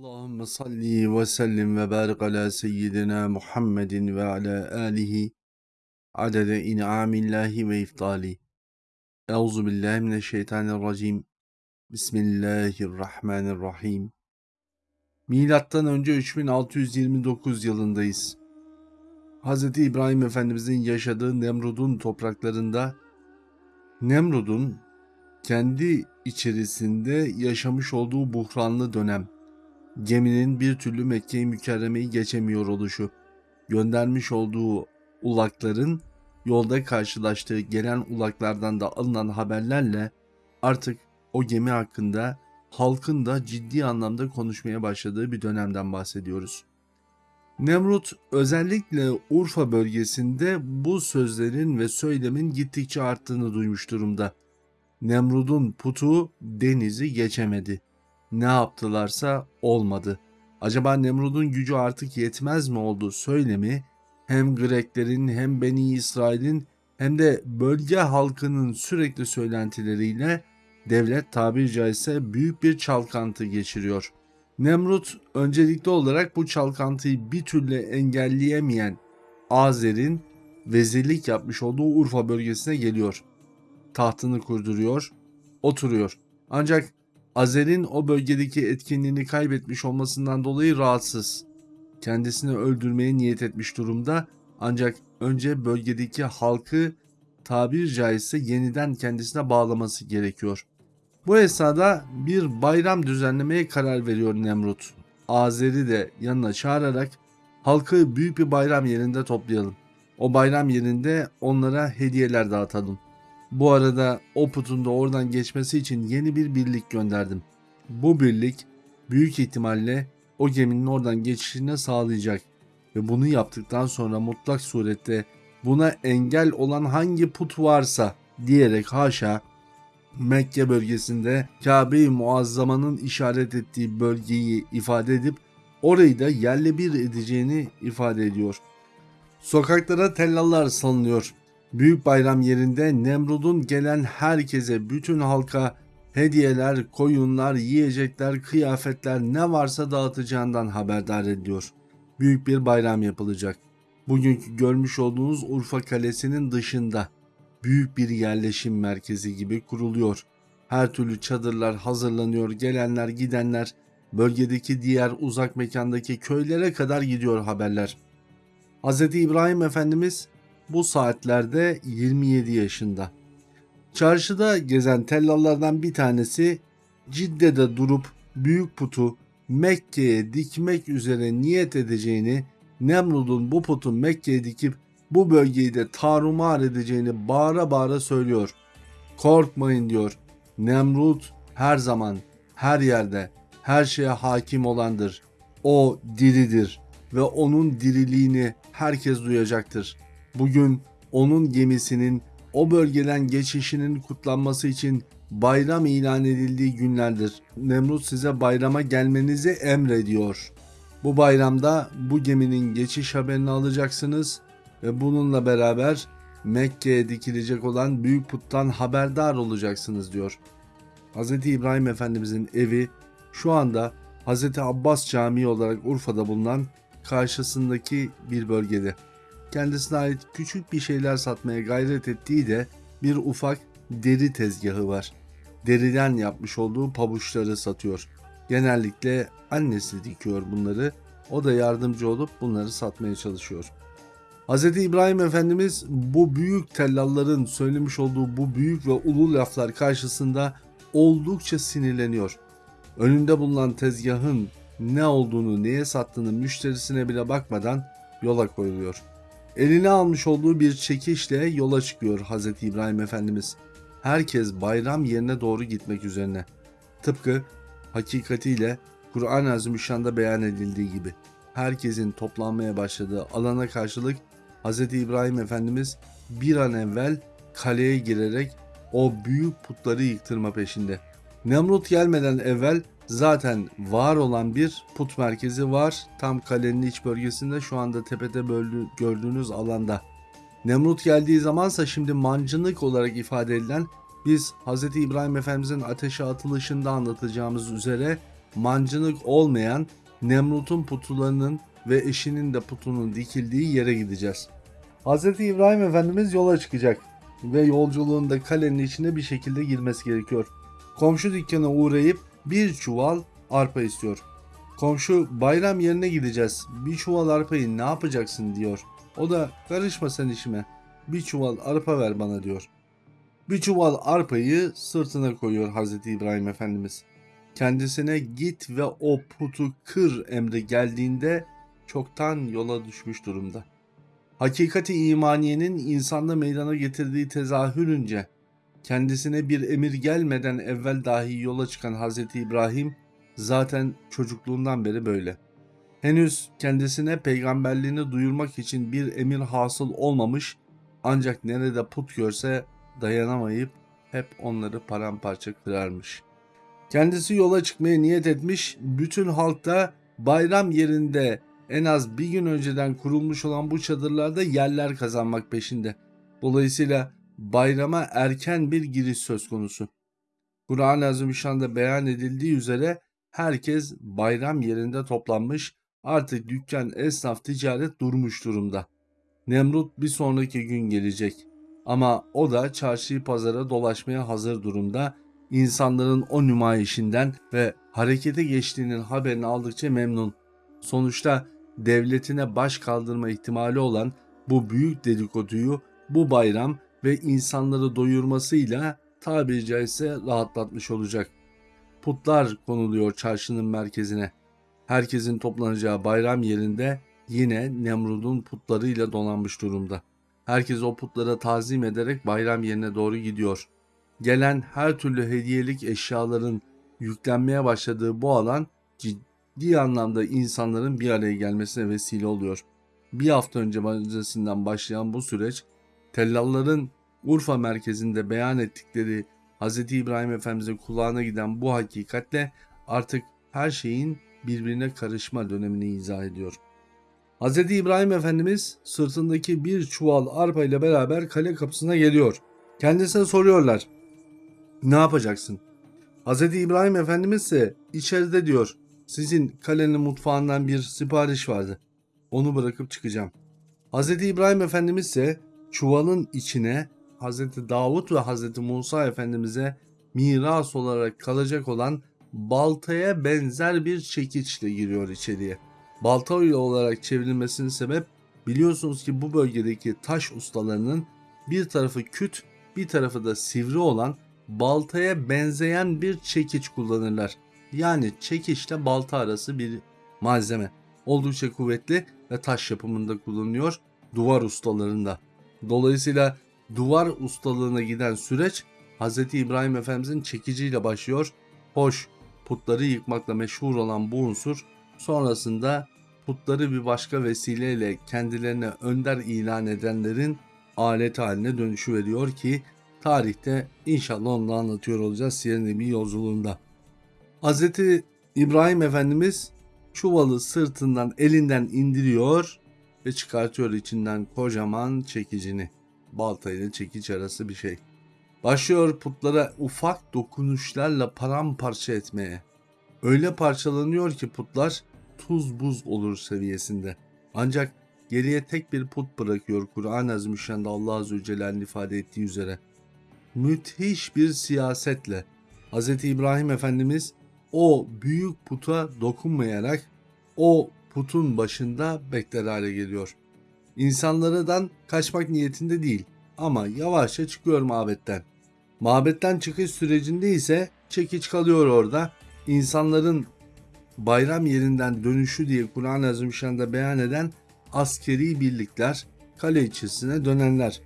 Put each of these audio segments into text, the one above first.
Allahümme salli ve sellim ve barik ala seyyidina Muhammedin ve ala alihi adede in'amillahi ve iftali. Euzu billahi mineşşeytanirracim. Bismillahirrahmanirrahim. Milattan önce 3629 yılındayız. Hz. İbrahim Efendimizin yaşadığı Nemrud'un topraklarında Nemrud'un kendi içerisinde yaşamış olduğu buhranlı dönem geminin bir türlü Mekke-i Mükerreme'yi geçemiyor oluşu, göndermiş olduğu ulakların yolda karşılaştığı gelen ulaklardan da alınan haberlerle artık o gemi hakkında halkın da ciddi anlamda konuşmaya başladığı bir dönemden bahsediyoruz. Nemrut özellikle Urfa bölgesinde bu sözlerin ve söylemin gittikçe arttığını duymuş durumda. Nemrud'un putu denizi geçemedi ne yaptılarsa olmadı. Acaba Nemrud'un gücü artık yetmez mi oldu söylemi hem Greklerin hem Beni İsrail'in hem de bölge halkının sürekli söylentileriyle devlet tabiri caizse büyük bir çalkantı geçiriyor. Nemrut öncelikli olarak bu çalkantıyı bir türlü engelleyemeyen Azer'in vezirlik yapmış olduğu Urfa bölgesine geliyor. Tahtını kurduruyor, oturuyor. Ancak Azer'in o bölgedeki etkinliğini kaybetmiş olmasından dolayı rahatsız. Kendisini öldürmeye niyet etmiş durumda ancak önce bölgedeki halkı tabir caizse yeniden kendisine bağlaması gerekiyor. Bu esnada bir bayram düzenlemeye karar veriyor Nemrut. Azer'i de yanına çağırarak halkı büyük bir bayram yerinde toplayalım. O bayram yerinde onlara hediyeler dağıtalım. Bu arada o putun da oradan geçmesi için yeni bir birlik gönderdim. Bu birlik büyük ihtimalle o geminin oradan geçişini sağlayacak ve bunu yaptıktan sonra mutlak surette buna engel olan hangi put varsa diyerek haşa Mekke bölgesinde Kabe-i Muazzama'nın işaret ettiği bölgeyi ifade edip orayı da yerle bir edeceğini ifade ediyor. Sokaklara tellallar salınıyor. Büyük bayram yerinde Nemrud'un gelen herkese, bütün halka hediyeler, koyunlar, yiyecekler, kıyafetler ne varsa dağıtacağından haberdar ediyor. Büyük bir bayram yapılacak. Bugünkü görmüş olduğunuz Urfa Kalesi'nin dışında büyük bir yerleşim merkezi gibi kuruluyor. Her türlü çadırlar hazırlanıyor, gelenler gidenler bölgedeki diğer uzak mekandaki köylere kadar gidiyor haberler. Hz. İbrahim Efendimiz bu saatlerde 27 yaşında. Çarşıda gezen tellallardan bir tanesi Cidde'de durup büyük putu Mekke'ye dikmek üzere niyet edeceğini, Nemrud'un bu putu Mekke'ye dikip bu bölgeyi de tarumar edeceğini bağıra bağıra söylüyor. Korkmayın diyor. Nemrud her zaman, her yerde, her şeye hakim olandır. O diridir ve onun diriliğini herkes duyacaktır. Bugün onun gemisinin o bölgeden geçişinin kutlanması için bayram ilan edildiği günlerdir. Nemrut size bayrama gelmenizi emrediyor. Bu bayramda bu geminin geçiş haberini alacaksınız ve bununla beraber Mekke'ye dikilecek olan büyük puttan haberdar olacaksınız diyor. Hz. İbrahim Efendimizin evi şu anda Hz. Abbas Camii olarak Urfa'da bulunan karşısındaki bir bölgede kendisine ait küçük bir şeyler satmaya gayret ettiği de bir ufak deri tezgahı var. Deriden yapmış olduğu pabuçları satıyor. Genellikle annesi dikiyor bunları. O da yardımcı olup bunları satmaya çalışıyor. Hz. İbrahim Efendimiz bu büyük tellalların söylemiş olduğu bu büyük ve ulu laflar karşısında oldukça sinirleniyor. Önünde bulunan tezgahın ne olduğunu, neye sattığını müşterisine bile bakmadan yola koyuluyor. Eline almış olduğu bir çekişle yola çıkıyor Hz. İbrahim Efendimiz. Herkes bayram yerine doğru gitmek üzerine. Tıpkı hakikatiyle Kur'an-ı Azimüşşan'da beyan edildiği gibi. Herkesin toplanmaya başladığı alana karşılık Hz. İbrahim Efendimiz bir an evvel kaleye girerek o büyük putları yıktırma peşinde. Nemrut gelmeden evvel zaten var olan bir put merkezi var. Tam kalenin iç bölgesinde şu anda tepede gördüğünüz alanda. Nemrut geldiği zamansa şimdi mancınık olarak ifade edilen biz Hz. İbrahim Efendimizin ateşe atılışında anlatacağımız üzere mancınık olmayan Nemrut'un putularının ve eşinin de putunun dikildiği yere gideceğiz. Hz. İbrahim Efendimiz yola çıkacak ve yolculuğunda kalenin içine bir şekilde girmesi gerekiyor. Komşu dükkana uğrayıp bir çuval arpa istiyor. Komşu bayram yerine gideceğiz. Bir çuval arpayı ne yapacaksın diyor. O da karışma sen işime. Bir çuval arpa ver bana diyor. Bir çuval arpayı sırtına koyuyor Hazreti İbrahim Efendimiz. Kendisine git ve o putu kır emri geldiğinde çoktan yola düşmüş durumda. Hakikati imaniyenin insanda meydana getirdiği tezahürünce kendisine bir emir gelmeden evvel dahi yola çıkan Hazreti İbrahim zaten çocukluğundan beri böyle. Henüz kendisine peygamberliğini duyurmak için bir emir hasıl olmamış ancak nerede put görse dayanamayıp hep onları paramparça kırarmış. Kendisi yola çıkmaya niyet etmiş, bütün halk bayram yerinde en az bir gün önceden kurulmuş olan bu çadırlarda yerler kazanmak peşinde. Dolayısıyla bayrama erken bir giriş söz konusu. Kur'an-ı Azimüşşan'da beyan edildiği üzere herkes bayram yerinde toplanmış, artık dükkan, esnaf, ticaret durmuş durumda. Nemrut bir sonraki gün gelecek. Ama o da çarşıyı pazara dolaşmaya hazır durumda. İnsanların o nümayişinden ve harekete geçtiğinin haberini aldıkça memnun. Sonuçta devletine baş kaldırma ihtimali olan bu büyük dedikoduyu bu bayram ve insanları doyurmasıyla tabiri caizse rahatlatmış olacak. Putlar konuluyor çarşının merkezine. Herkesin toplanacağı bayram yerinde yine Nemrud'un putlarıyla donanmış durumda. Herkes o putlara tazim ederek bayram yerine doğru gidiyor. Gelen her türlü hediyelik eşyaların yüklenmeye başladığı bu alan ciddi anlamda insanların bir araya gelmesine vesile oluyor. Bir hafta önce öncesinden başlayan bu süreç tellalların Urfa merkezinde beyan ettikleri Hz. İbrahim Efendimiz'in kulağına giden bu hakikatle artık her şeyin birbirine karışma dönemini izah ediyor. Hz. İbrahim Efendimiz sırtındaki bir çuval arpa ile beraber kale kapısına geliyor. Kendisine soruyorlar. Ne yapacaksın? Hz. İbrahim Efendimiz ise içeride diyor. Sizin kalenin mutfağından bir sipariş vardı. Onu bırakıp çıkacağım. Hz. İbrahim Efendimiz ise çuvalın içine Hz. Davut ve Hz. Musa Efendimiz'e miras olarak kalacak olan baltaya benzer bir çekiçle giriyor içeriye. Balta olarak çevrilmesinin sebep biliyorsunuz ki bu bölgedeki taş ustalarının bir tarafı küt bir tarafı da sivri olan baltaya benzeyen bir çekiç kullanırlar. Yani çekiçle balta arası bir malzeme. Oldukça kuvvetli ve taş yapımında kullanılıyor duvar ustalarında. Dolayısıyla duvar ustalığına giden süreç Hz. İbrahim Efendimizin çekiciyle başlıyor. Hoş putları yıkmakla meşhur olan bu unsur sonrasında putları bir başka vesileyle kendilerine önder ilan edenlerin alet haline dönüşü veriyor ki tarihte inşallah onu anlatıyor olacağız Siyer bir yolculuğunda. Hz. İbrahim Efendimiz çuvalı sırtından elinden indiriyor ve çıkartıyor içinden kocaman çekicini. Balta ile çekiç arası bir şey. Başlıyor putlara ufak dokunuşlarla paramparça etmeye. Öyle parçalanıyor ki putlar tuz buz olur seviyesinde. Ancak geriye tek bir put bırakıyor Kur'an-ı Azimüşşan'da Allah Azze Celle'nin ifade ettiği üzere. Müthiş bir siyasetle Hz. İbrahim Efendimiz o büyük puta dokunmayarak o putun başında bekler hale geliyor. İnsanlardan kaçmak niyetinde değil ama yavaşça çıkıyor mabetten. Mabetten çıkış sürecinde ise çekiç kalıyor orada. İnsanların bayram yerinden dönüşü diye Kur'an-ı Azimüşşan'da beyan eden askeri birlikler kale içerisine dönenler.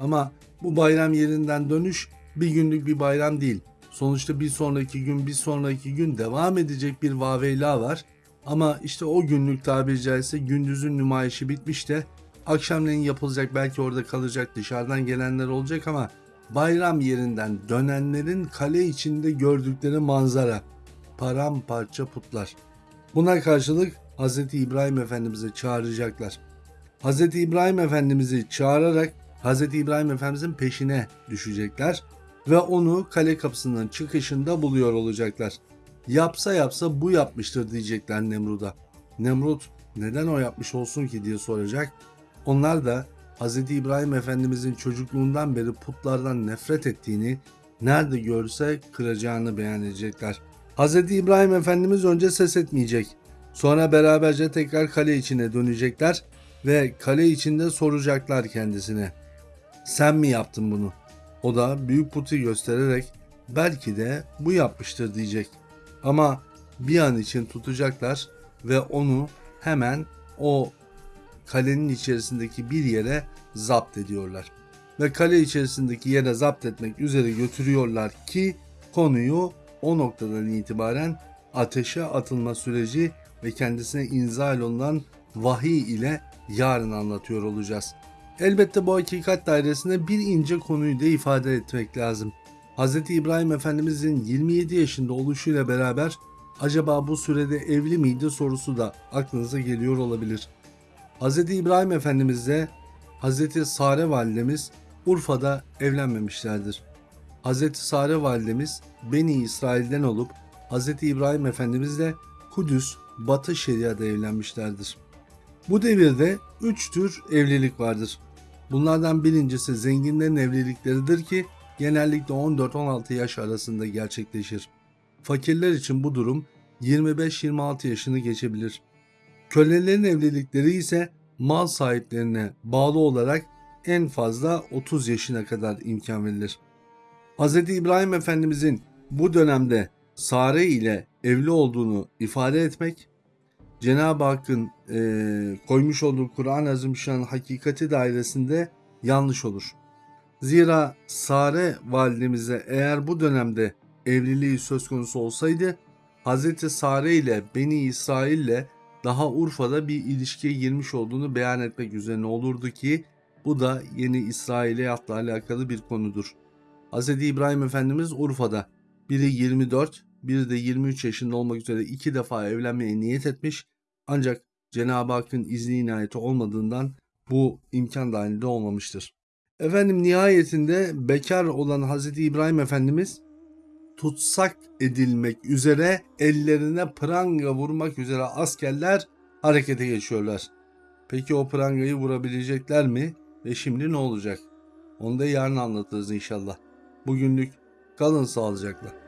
Ama bu bayram yerinden dönüş bir günlük bir bayram değil. Sonuçta bir sonraki gün bir sonraki gün devam edecek bir vaveyla var. Ama işte o günlük tabiri caizse gündüzün nümayişi bitmiş de akşamleyin yapılacak belki orada kalacak dışarıdan gelenler olacak ama bayram yerinden dönenlerin kale içinde gördükleri manzara paramparça putlar. Buna karşılık Hz. İbrahim Efendimiz'i çağıracaklar. Hz. İbrahim Efendimiz'i çağırarak Hz. İbrahim Efendimiz'in peşine düşecekler ve onu kale kapısının çıkışında buluyor olacaklar. Yapsa yapsa bu yapmıştır diyecekler Nemrut'a. Nemrut neden o yapmış olsun ki diye soracak. Onlar da Hz. İbrahim Efendimizin çocukluğundan beri putlardan nefret ettiğini, nerede görse kıracağını beyan edecekler. Hz. İbrahim Efendimiz önce ses etmeyecek. Sonra beraberce tekrar kale içine dönecekler ve kale içinde soracaklar kendisine. Sen mi yaptın bunu? O da büyük putu göstererek belki de bu yapmıştır diyecek. Ama bir an için tutacaklar ve onu hemen o kalenin içerisindeki bir yere zapt ediyorlar. Ve kale içerisindeki yere zapt etmek üzere götürüyorlar ki konuyu o noktadan itibaren ateşe atılma süreci ve kendisine inzal olunan vahiy ile yarın anlatıyor olacağız. Elbette bu hakikat dairesinde bir ince konuyu da ifade etmek lazım. Hz. İbrahim Efendimizin 27 yaşında oluşuyla beraber acaba bu sürede evli miydi sorusu da aklınıza geliyor olabilir. Hz. İbrahim Efendimizle Hz. Sare validemiz Urfa'da evlenmemişlerdir. Hz. Sare validemiz Beni İsrail'den olup Hz. İbrahim Efendimizle Kudüs, Batı Şeria'da evlenmişlerdir. Bu devirde üç tür evlilik vardır. Bunlardan birincisi zenginlerin evlilikleridir ki genellikle 14-16 yaş arasında gerçekleşir. Fakirler için bu durum 25-26 yaşını geçebilir. Kölelerin evlilikleri ise mal sahiplerine bağlı olarak en fazla 30 yaşına kadar imkan verilir. Hz. İbrahim Efendimizin bu dönemde Sare ile evli olduğunu ifade etmek Cenab-ı Hakk'ın e, koymuş olduğu Kur'an-ı Azimüşşan hakikati dairesinde yanlış olur. Zira Sare validemize eğer bu dönemde evliliği söz konusu olsaydı Hz. Sare ile Beni İsrail ile daha Urfa'da bir ilişkiye girmiş olduğunu beyan etmek üzerine olurdu ki bu da yeni İsrailiyatla alakalı bir konudur. Hz. İbrahim Efendimiz Urfa'da biri 24, biri de 23 yaşında olmak üzere iki defa evlenmeye niyet etmiş ancak Cenab-ı Hakk'ın izni inayeti olmadığından bu imkan dahilinde olmamıştır. Efendim nihayetinde bekar olan Hz. İbrahim Efendimiz tutsak edilmek üzere ellerine pranga vurmak üzere askerler harekete geçiyorlar. Peki o prangayı vurabilecekler mi ve şimdi ne olacak? Onu da yarın anlatırız inşallah. Bugünlük kalın sağlıcakla.